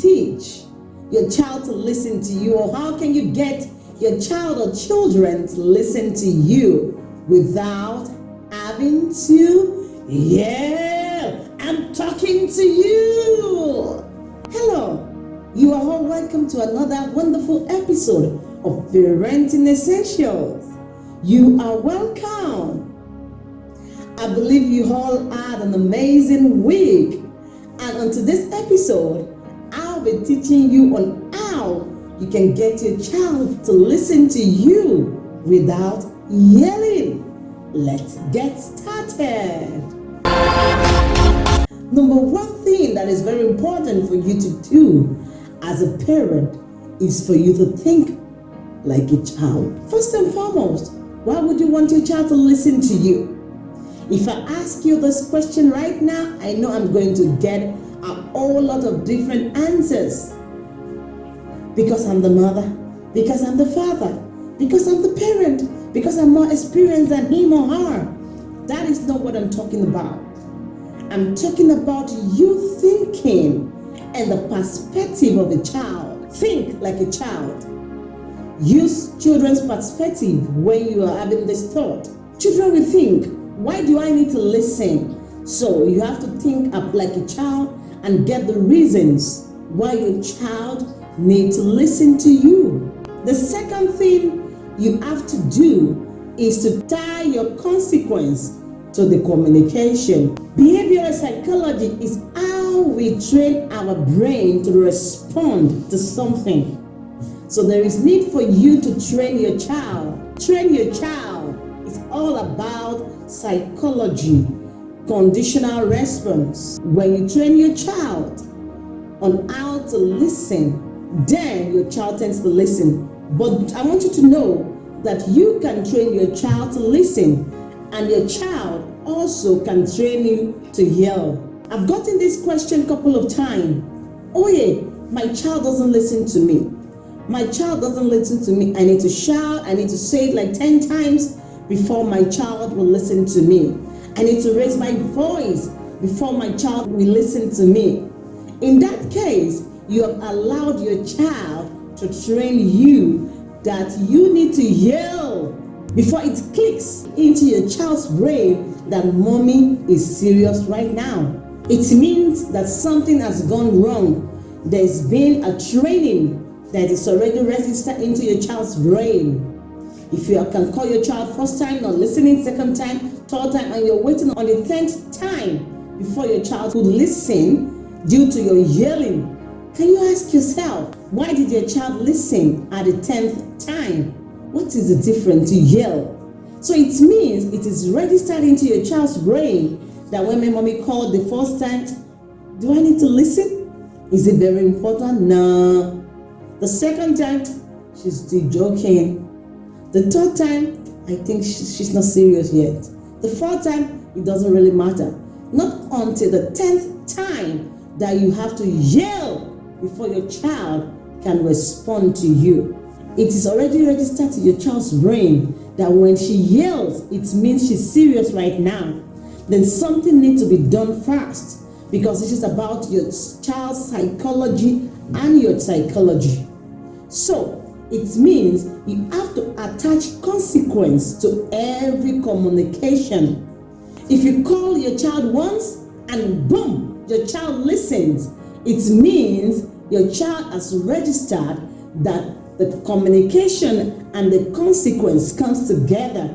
teach your child to listen to you or how can you get your child or children to listen to you without having to yell? I'm talking to you. Hello. You are all welcome to another wonderful episode of Parenting Essentials. You are welcome. I believe you all had an amazing week. And on today's episode, I'll be teaching you on how you can get your child to listen to you without yelling. Let's get started. Number one thing that is very important for you to do as a parent is for you to think like a child. First and foremost, why would you want your child to listen to you? If I ask you this question right now, I know I'm going to get a whole lot of different answers. Because I'm the mother, because I'm the father, because I'm the parent, because I'm more experienced than him or her. That is not what I'm talking about. I'm talking about you thinking and the perspective of a child. Think like a child. Use children's perspective when you are having this thought. Children will think, why do I need to listen? So you have to think up like a child and get the reasons why your child needs to listen to you. The second thing you have to do is to tie your consequence to the communication. Behavioral psychology is how we train our brain to respond to something. So there is need for you to train your child. Train your child. It's all about psychology, conditional response. When you train your child on how to listen, then your child tends to listen. But I want you to know that you can train your child to listen and your child also can train you to yell. I've gotten this question a couple of times. Oh yeah, my child doesn't listen to me. My child doesn't listen to me. I need to shout. I need to say it like 10 times before my child will listen to me. I need to raise my voice before my child will listen to me. In that case, you have allowed your child to train you that you need to yell before it clicks into your child's brain that mommy is serious right now. It means that something has gone wrong. There's been a training that is already registered into your child's brain. If you can call your child first time, not listening second time, third time, and you're waiting on the tenth time before your child would listen due to your yelling, can you ask yourself, why did your child listen at the tenth time? What is the difference to yell? So it means it is registered into your child's brain that when my mommy called the first time, do I need to listen? Is it very important? No. The second time, she's still joking. The third time, I think she's not serious yet. The fourth time, it doesn't really matter. Not until the tenth time that you have to yell before your child can respond to you. It is already registered to your child's brain that when she yells, it means she's serious right now. Then something needs to be done fast because this is about your child's psychology and your psychology. So it means you have to attach consequence to every communication. If you call your child once and boom, your child listens, it means your child has registered that the communication and the consequence comes together.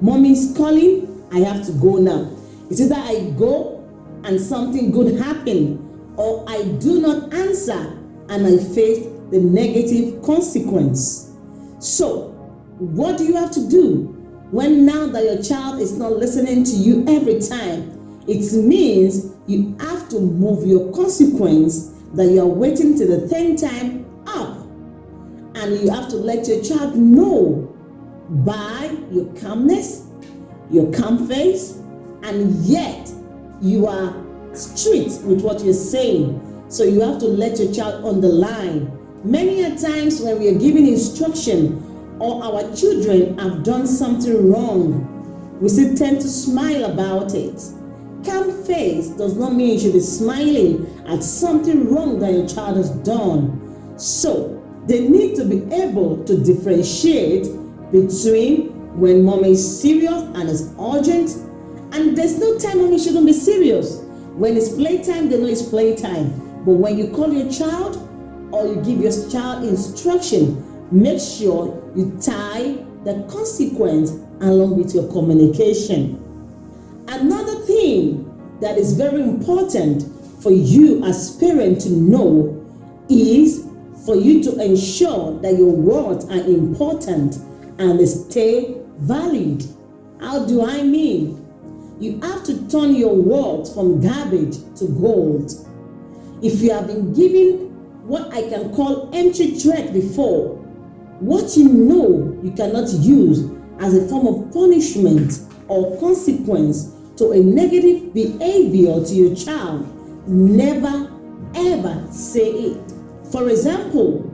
Mommy's calling, I have to go now. It's either I go and something good happen or I do not answer and I face the negative consequence. So, what do you have to do when now that your child is not listening to you every time? It means you have to move your consequence that you are waiting till the 10th time up. And you have to let your child know by your calmness, your calm face, and yet you are strict with what you're saying. So you have to let your child on the line Many a times when we are giving instruction or our children have done something wrong, we still tend to smile about it. calm face does not mean you should be smiling at something wrong that your child has done. So, they need to be able to differentiate between when mom is serious and is urgent, and there's no time mommy shouldn't be serious. When it's playtime, they know it's playtime. But when you call your child or you give your child instruction, make sure you tie the consequence along with your communication. Another thing that is very important for you as parent to know is for you to ensure that your words are important and they stay valid. How do I mean? You have to turn your words from garbage to gold. If you have been given what I can call empty threat before, what you know you cannot use as a form of punishment or consequence to a negative behavior to your child, never ever say it. For example,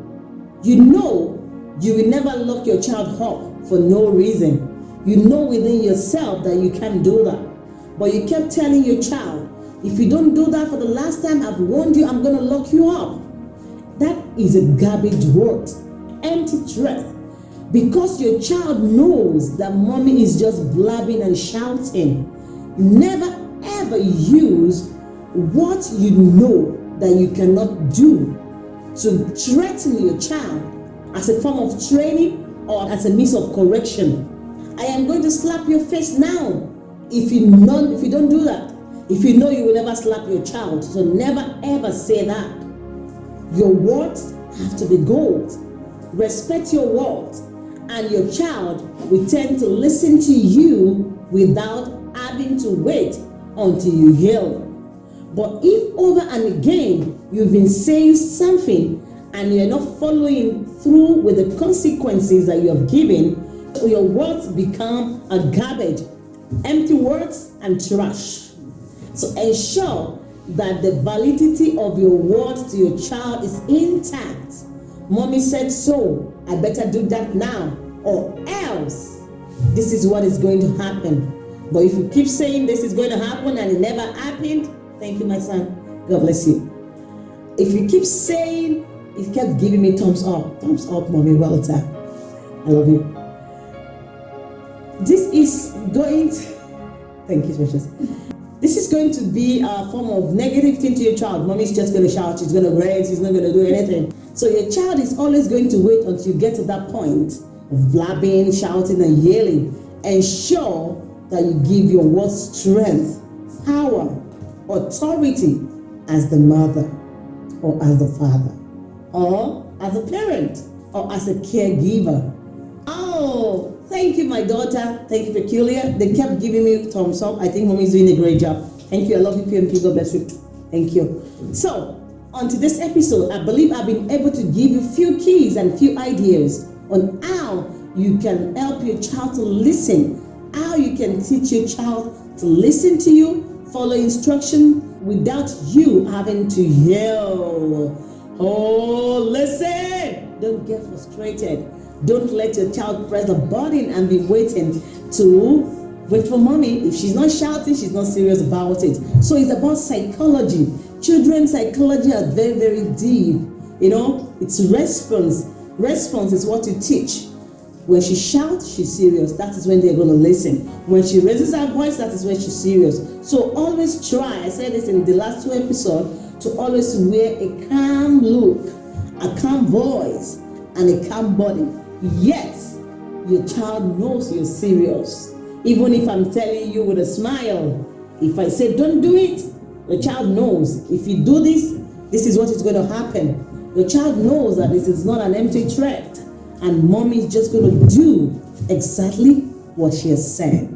you know you will never lock your child up for no reason. You know within yourself that you can't do that. But you kept telling your child, if you don't do that for the last time, I've warned you, I'm going to lock you up. That is a garbage word, empty threat. Because your child knows that mommy is just blabbing and shouting. Never ever use what you know that you cannot do to threaten your child as a form of training or as a means of correction. I am going to slap your face now if you not if you don't do that. If you know you will never slap your child, so never ever say that. Your words have to be gold. Respect your words, and your child will tend to listen to you without having to wait until you yell. But if over and again you've been saying something and you're not following through with the consequences that you have given, your words become a garbage, empty words and trash. So ensure that the validity of your words to your child is intact. Mommy said so, I better do that now, or else this is what is going to happen. But if you keep saying this is going to happen and it never happened, thank you, my son. God bless you. If you keep saying, it kept giving me thumbs up. Thumbs up, mommy. Well done. I love you. This is going to, thank you, precious. This is going to be a form of negative thing to your child. Mommy's just going to shout, she's going to rage, she's not going to do anything. So your child is always going to wait until you get to that point of blabbing, shouting, and yelling. Ensure that you give your words strength, power, authority as the mother or as the father or as a parent or as a caregiver. Oh, thank you, my daughter. Thank you, Peculiar. They kept giving me thumbs up. I think mommy's doing a great job. Thank you. I love you, PMP. God bless you. Thank you. So, on to this episode, I believe I've been able to give you few keys and few ideas on how you can help your child to listen, how you can teach your child to listen to you, follow instruction without you having to yell. Oh, listen! Don't get frustrated. Don't let your child press the button and be waiting to wait for mommy. If she's not shouting, she's not serious about it. So it's about psychology. Children's psychology are very, very deep. You know, it's response. Response is what you teach. When she shouts, she's serious. That is when they're going to listen. When she raises her voice, that is when she's serious. So always try, I said this in the last two episodes, to always wear a calm look, a calm voice, and a calm body. Yes, your child knows you're serious. Even if I'm telling you with a smile, if I say don't do it, the child knows. If you do this, this is what is going to happen. The child knows that this is not an empty threat. And mommy is just going to do exactly what she has said.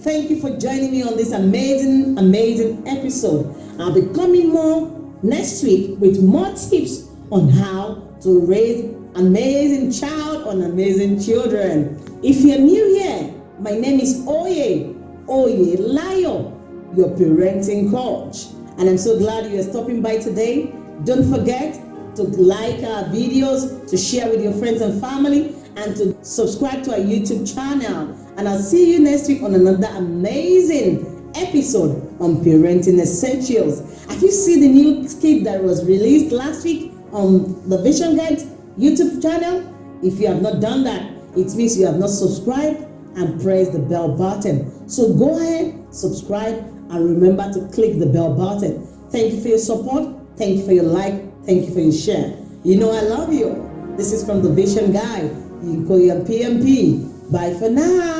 Thank you for joining me on this amazing, amazing episode. I'll be coming more next week with more tips on how to raise amazing child on amazing children. If you're new here, my name is Oye, Oye Layo, your parenting coach. And I'm so glad you are stopping by today. Don't forget to like our videos, to share with your friends and family, and to subscribe to our YouTube channel. And I'll see you next week on another amazing episode on parenting essentials. Have you seen the new skit that was released last week on the Vision Guide YouTube channel? If you have not done that, it means you have not subscribed and press the bell button. So go ahead, subscribe, and remember to click the bell button. Thank you for your support. Thank you for your like. Thank you for your share. You know I love you. This is from the Vision Guy, You call your PMP. Bye for now.